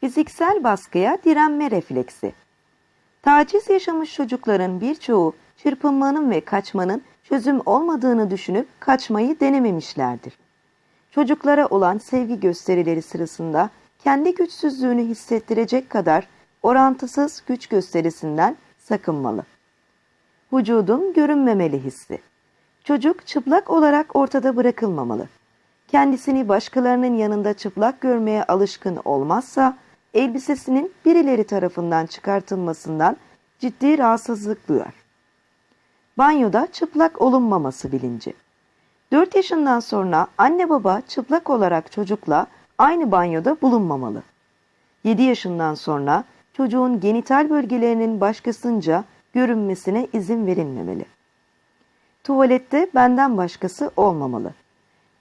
Fiziksel baskıya direnme refleksi. Taciz yaşamış çocukların birçoğu çırpınmanın ve kaçmanın çözüm olmadığını düşünüp kaçmayı denememişlerdir. Çocuklara olan sevgi gösterileri sırasında kendi güçsüzlüğünü hissettirecek kadar orantısız güç gösterisinden sakınmalı. Vücudun görünmemeli hissi. Çocuk çıplak olarak ortada bırakılmamalı. Kendisini başkalarının yanında çıplak görmeye alışkın olmazsa elbisesinin birileri tarafından çıkartılmasından ciddi rahatsızlık duyar. Banyoda çıplak olunmaması bilinci. 4 yaşından sonra anne baba çıplak olarak çocukla aynı banyoda bulunmamalı. 7 yaşından sonra çocuğun genital bölgelerinin başkasınca görünmesine izin verilmemeli. Tuvalette benden başkası olmamalı.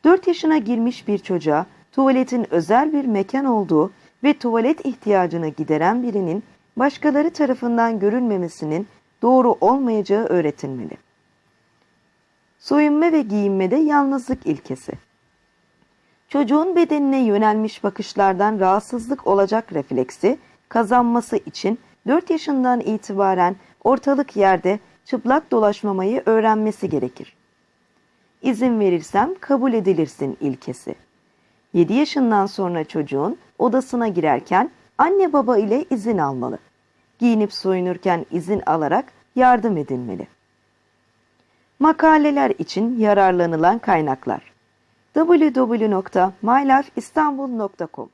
4 yaşına girmiş bir çocuğa tuvaletin özel bir mekan olduğu ve tuvalet ihtiyacını gideren birinin başkaları tarafından görülmemesinin doğru olmayacağı öğretilmeli. Soyunma ve giyinmede yalnızlık ilkesi. Çocuğun bedenine yönelmiş bakışlardan rahatsızlık olacak refleksi kazanması için 4 yaşından itibaren ortalık yerde çıplak dolaşmamayı öğrenmesi gerekir. İzin verirsem kabul edilirsin ilkesi. 7 yaşından sonra çocuğun odasına girerken anne baba ile izin almalı. Giyinip soyunurken izin alarak yardım edilmeli. Makaleler için yararlanılan kaynaklar www.mylifeistanbul.com